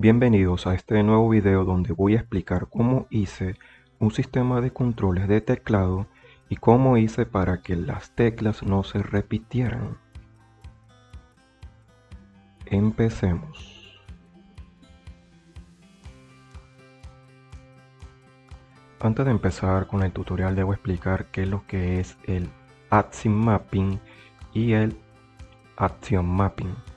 Bienvenidos a este nuevo video donde voy a explicar cómo hice un sistema de controles de teclado y cómo hice para que las teclas no se repitieran. Empecemos. Antes de empezar con el tutorial debo explicar qué es lo que es el Action Mapping y el Action Mapping.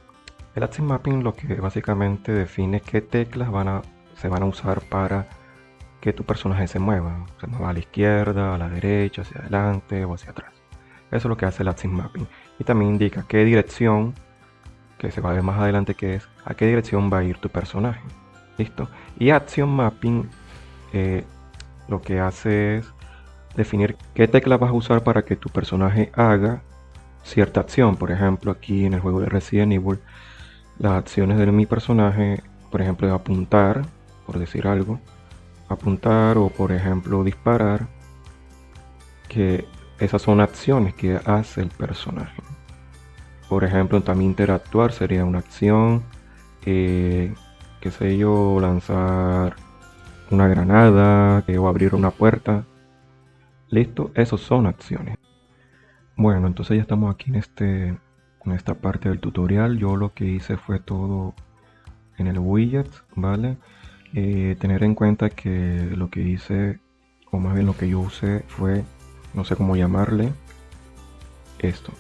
El Action Mapping lo que básicamente define qué teclas van a, se van a usar para que tu personaje se mueva. Se mueva a la izquierda, a la derecha, hacia adelante o hacia atrás. Eso es lo que hace el Action Mapping. Y también indica qué dirección, que se va a ver más adelante qué es, a qué dirección va a ir tu personaje. ¿Listo? Y Action Mapping eh, lo que hace es definir qué tecla vas a usar para que tu personaje haga cierta acción. Por ejemplo, aquí en el juego de Resident Evil, las acciones de mi personaje, por ejemplo, apuntar, por decir algo, apuntar o por ejemplo disparar, que esas son acciones que hace el personaje. Por ejemplo, también interactuar sería una acción, eh, qué sé yo, lanzar una granada o abrir una puerta. Listo, esos son acciones. Bueno, entonces ya estamos aquí en, este, en esta parte del tutorial. Yo lo que hice fue todo en el widget, ¿vale? Eh, tener en cuenta que lo que hice, o más bien lo que yo usé fue, no sé cómo llamarle, esto.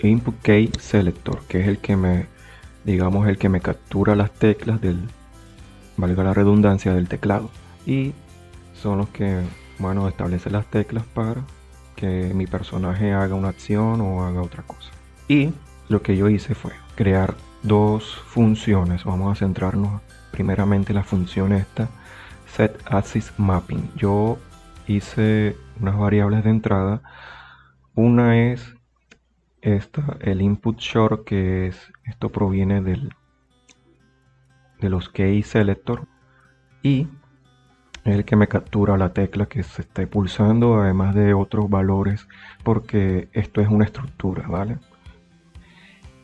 Input Key Selector, que es el que me, digamos, el que me captura las teclas del, valga la redundancia, del teclado. Y son los que, bueno, establecen las teclas para que mi personaje haga una acción o haga otra cosa. Y lo que yo hice fue crear dos funciones. Vamos a centrarnos primeramente en la función esta, set axis mapping. Yo hice unas variables de entrada. Una es esta, el input short, que es esto proviene del de los key selector y el que me captura la tecla que se esté pulsando además de otros valores porque esto es una estructura vale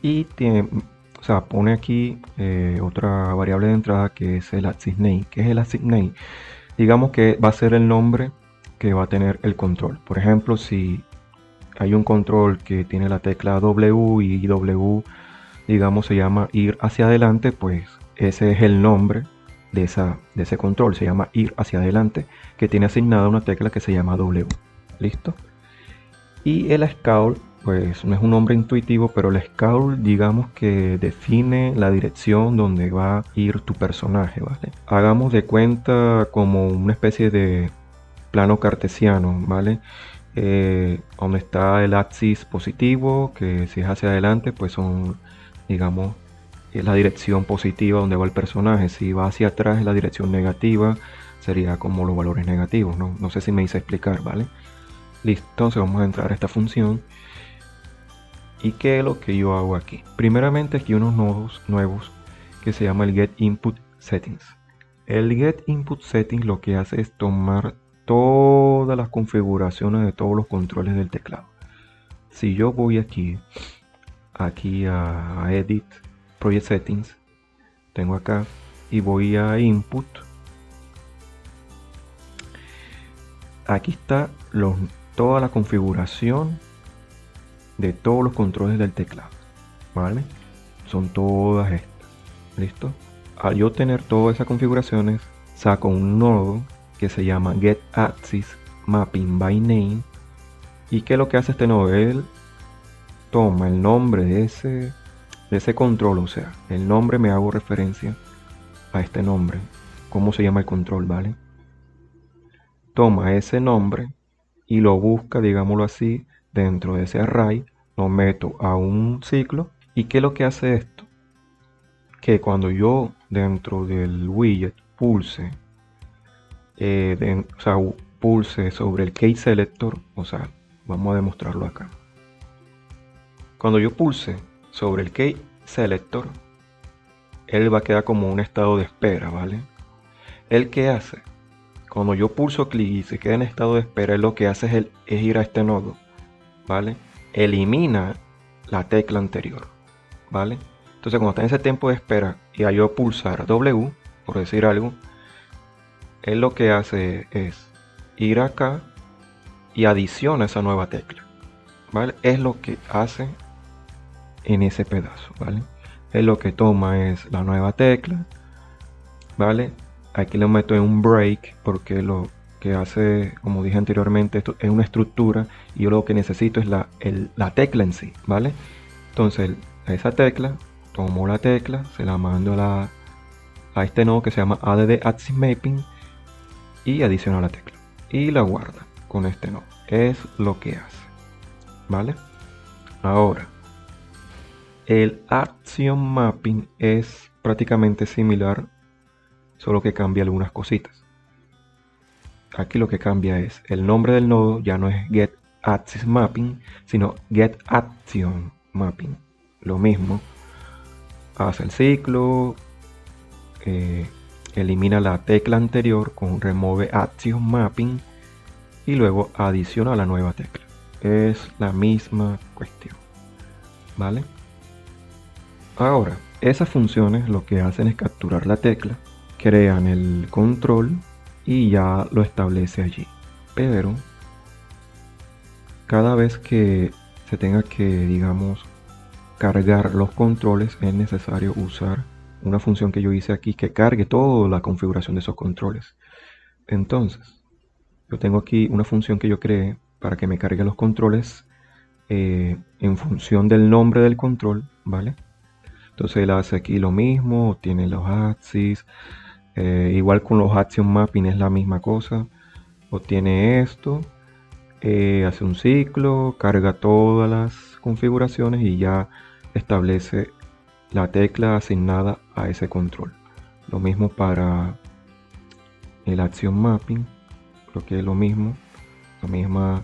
y tiene o sea pone aquí eh, otra variable de entrada que es el name que es el name digamos que va a ser el nombre que va a tener el control. Por ejemplo si hay un control que tiene la tecla W y W digamos se llama ir hacia adelante pues ese es el nombre de, esa, de ese control, se llama ir hacia adelante, que tiene asignada una tecla que se llama W. ¿Listo? Y el scout, pues no es un nombre intuitivo, pero el scout digamos que define la dirección donde va a ir tu personaje, ¿vale? Hagamos de cuenta como una especie de plano cartesiano, ¿vale? Eh, donde está el axis positivo, que si es hacia adelante, pues son, digamos, es la dirección positiva donde va el personaje. Si va hacia atrás es la dirección negativa, sería como los valores negativos. No, no sé si me hice explicar, ¿vale? Listo, entonces vamos a entrar a esta función. ¿Y qué es lo que yo hago aquí? Primeramente aquí unos nodos nuevos que se llama el get input settings. El get input settings lo que hace es tomar todas las configuraciones de todos los controles del teclado. Si yo voy aquí, aquí a edit Project Settings, tengo acá y voy a Input. Aquí está toda la configuración de todos los controles del teclado, ¿vale? Son todas estas, ¿listo? Al yo tener todas esas configuraciones, saco un nodo que se llama Get Axis Mapping by Name. ¿Y qué es lo que hace este nodo? Él toma el nombre de ese de ese control, o sea, el nombre me hago referencia a este nombre, cómo se llama el control, ¿vale? Toma ese nombre y lo busca, digámoslo así, dentro de ese array, lo meto a un ciclo y ¿qué lo que hace esto? Que cuando yo dentro del widget pulse, eh, o sea, pulse sobre el key selector, o sea, vamos a demostrarlo acá. Cuando yo pulse sobre el key selector, él va a quedar como un estado de espera, ¿vale? ¿El que hace? Cuando yo pulso clic y se queda en estado de espera, él lo que hace es, es ir a este nodo, ¿vale? Elimina la tecla anterior, ¿vale? Entonces cuando está en ese tiempo de espera y a yo pulsar W, por decir algo, él lo que hace es ir acá y adiciona esa nueva tecla. ¿Vale? Es lo que hace en ese pedazo, ¿vale? Es lo que toma es la nueva tecla, ¿vale? Aquí lo meto en un break porque lo que hace, como dije anteriormente, esto es una estructura y yo lo que necesito es la, la tecla en sí, ¿vale? Entonces, esa tecla, tomo la tecla, se la mando a, a este nodo que se llama add axis mapping y adiciono la tecla y la guarda con este nodo. Es lo que hace, ¿vale? Ahora, el Action Mapping es prácticamente similar, solo que cambia algunas cositas. Aquí lo que cambia es el nombre del nodo, ya no es Get Axis Mapping, sino Get Action Mapping. Lo mismo, hace el ciclo, eh, elimina la tecla anterior con Remove Action Mapping y luego adiciona la nueva tecla. Es la misma cuestión. ¿Vale? Ahora, esas funciones lo que hacen es capturar la tecla, crean el control y ya lo establece allí. Pero cada vez que se tenga que, digamos, cargar los controles es necesario usar una función que yo hice aquí que cargue toda la configuración de esos controles. Entonces, yo tengo aquí una función que yo creé para que me cargue los controles eh, en función del nombre del control, ¿vale? Entonces él hace aquí lo mismo, tiene los axis, eh, igual con los action mapping es la misma cosa. Obtiene esto, eh, hace un ciclo, carga todas las configuraciones y ya establece la tecla asignada a ese control. Lo mismo para el action mapping, creo que es lo mismo, la misma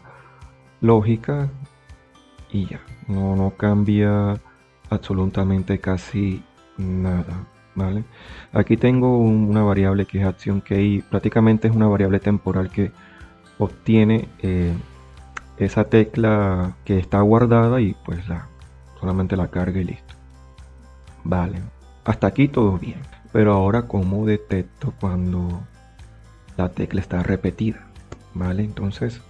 lógica y ya, no, no cambia absolutamente casi nada. ¿vale? Aquí tengo una variable que es acción key, prácticamente es una variable temporal que obtiene eh, esa tecla que está guardada y pues la solamente la carga y listo. Vale, hasta aquí todo bien. Pero ahora cómo detecto cuando la tecla está repetida, ¿vale? Entonces,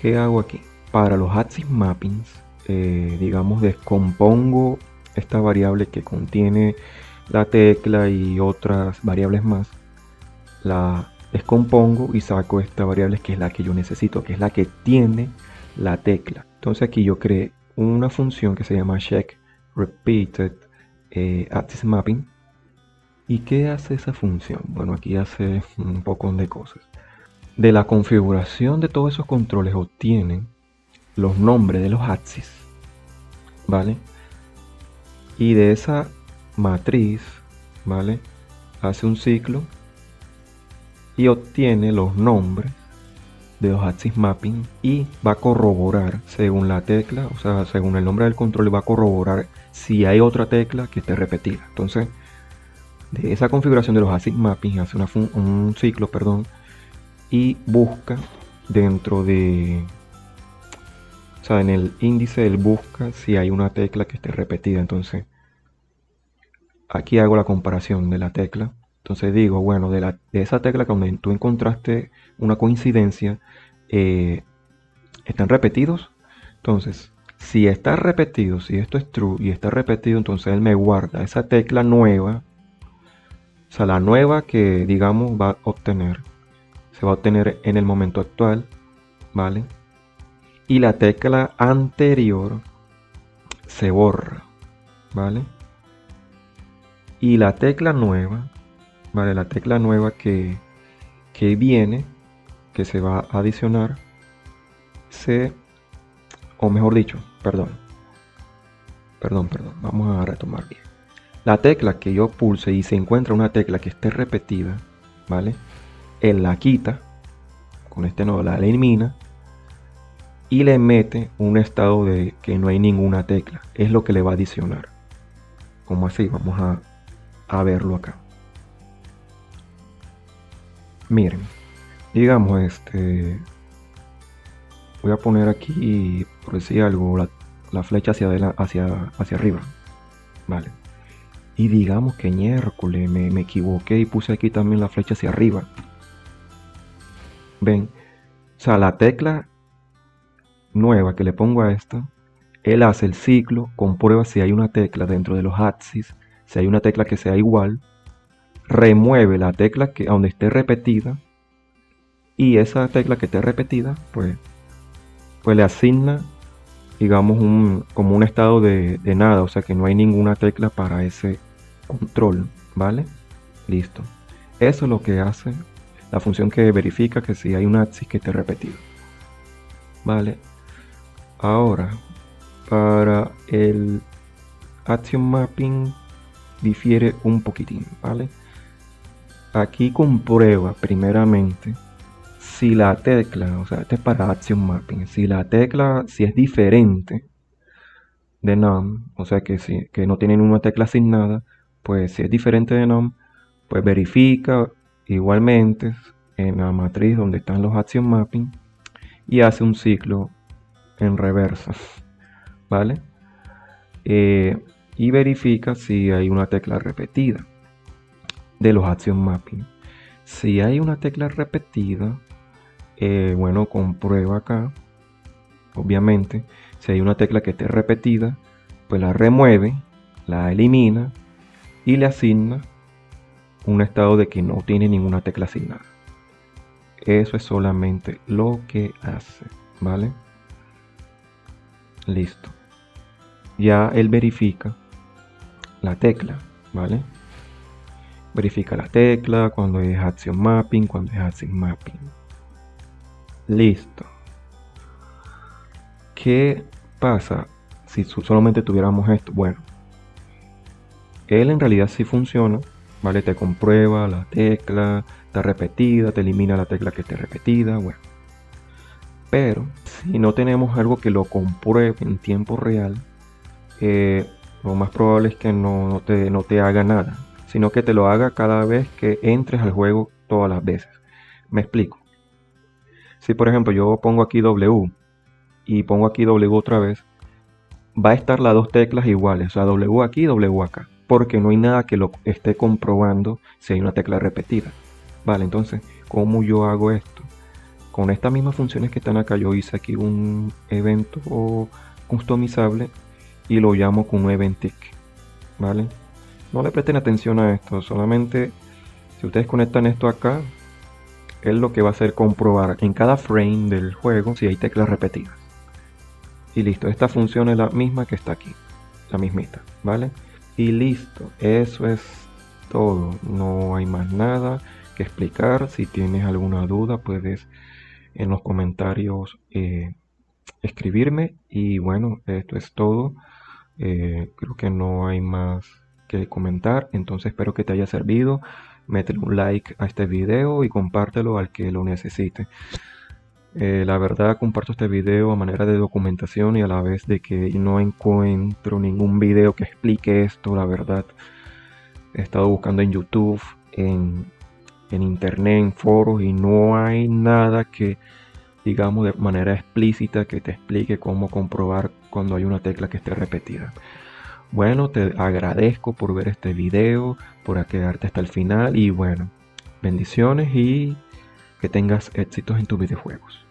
¿qué hago aquí? Para los axis mappings eh, digamos, descompongo esta variable que contiene la tecla y otras variables más, la descompongo y saco esta variable que es la que yo necesito, que es la que tiene la tecla. Entonces aquí yo creé una función que se llama check repeated eh, axis mapping. ¿Y qué hace esa función? Bueno, aquí hace un poco de cosas. De la configuración de todos esos controles obtienen los nombres de los axis, ¿vale? Y de esa matriz, ¿vale? Hace un ciclo y obtiene los nombres de los axis mapping y va a corroborar según la tecla, o sea, según el nombre del control, va a corroborar si hay otra tecla que esté repetida. Entonces, de esa configuración de los axis mapping hace un ciclo, perdón, y busca dentro de o sea, en el índice él busca si hay una tecla que esté repetida. Entonces, aquí hago la comparación de la tecla. Entonces digo, bueno, de, la, de esa tecla donde tú encontraste una coincidencia, eh, ¿están repetidos? Entonces, si está repetido, si esto es true y está repetido, entonces él me guarda esa tecla nueva. O sea, la nueva que, digamos, va a obtener. Se va a obtener en el momento actual, ¿vale? Y la tecla anterior se borra, ¿vale? Y la tecla nueva, ¿vale? La tecla nueva que, que viene, que se va a adicionar, se, o mejor dicho, perdón, perdón, perdón, vamos a retomar bien. La tecla que yo pulse y se encuentra una tecla que esté repetida, ¿vale? Él la quita, con este nodo la elimina y le mete un estado de que no hay ninguna tecla. Es lo que le va a adicionar. Como así, vamos a, a verlo acá. Miren, digamos este, voy a poner aquí, por decir algo, la, flecha hacia, hacia, hacia arriba. Vale. Y digamos que miércoles me, me equivoqué y puse aquí también la flecha hacia arriba. Ven, o sea, la tecla nueva que le pongo a esta, él hace el ciclo, comprueba si hay una tecla dentro de los axis, si hay una tecla que sea igual, remueve la tecla que donde esté repetida y esa tecla que esté repetida, pues, pues le asigna, digamos, un, como un estado de, de nada, o sea que no hay ninguna tecla para ese control, ¿vale? Listo. Eso es lo que hace la función que verifica que si hay un axis que esté repetido. ¿Vale? Ahora, para el action mapping difiere un poquitín, ¿vale? Aquí comprueba primeramente si la tecla, o sea, este es para action mapping, si la tecla, si es diferente de num, o sea que, si, que no tienen una tecla asignada, pues si es diferente de num, pues verifica igualmente en la matriz donde están los action mapping y hace un ciclo en reversa, ¿vale? Eh, y verifica si hay una tecla repetida de los action mapping. Si hay una tecla repetida, eh, bueno, comprueba acá, obviamente, si hay una tecla que esté repetida, pues la remueve, la elimina y le asigna un estado de que no tiene ninguna tecla asignada. Eso es solamente lo que hace, ¿vale? Listo. Ya él verifica la tecla, ¿vale? Verifica la tecla cuando es action mapping, cuando es action mapping. Listo. ¿Qué pasa si solamente tuviéramos esto? Bueno, él en realidad sí funciona, ¿vale? Te comprueba la tecla, está repetida, te elimina la tecla que esté repetida, bueno. Pero si no tenemos algo que lo compruebe en tiempo real, eh, lo más probable es que no, te, no te haga nada, sino que te lo haga cada vez que entres al juego todas las veces. Me explico. Si por ejemplo yo pongo aquí W y pongo aquí W otra vez, va a estar las dos teclas iguales, o sea, W aquí y W acá, porque no hay nada que lo esté comprobando si hay una tecla repetida. Vale, entonces, ¿cómo yo hago esto? Con estas mismas funciones que están acá yo hice aquí un evento customizable y lo llamo con un event tick vale no le presten atención a esto solamente si ustedes conectan esto acá él lo que va a hacer comprobar en cada frame del juego si hay teclas repetidas. Y listo esta función es la misma que está aquí la mismita vale y listo eso es todo no hay más nada que explicar. Si tienes alguna duda puedes en los comentarios eh, escribirme. Y bueno esto es todo. Eh, creo que no hay más que comentar. Entonces espero que te haya servido. Métele un like a este video y compártelo al que lo necesite. Eh, la verdad comparto este video a manera de documentación y a la vez de que no encuentro ningún video que explique esto la verdad. He estado buscando en youtube en en internet, en foros y no hay nada que digamos de manera explícita que te explique cómo comprobar cuando hay una tecla que esté repetida. Bueno, te agradezco por ver este video, por quedarte hasta el final y bueno, bendiciones y que tengas éxitos en tus videojuegos.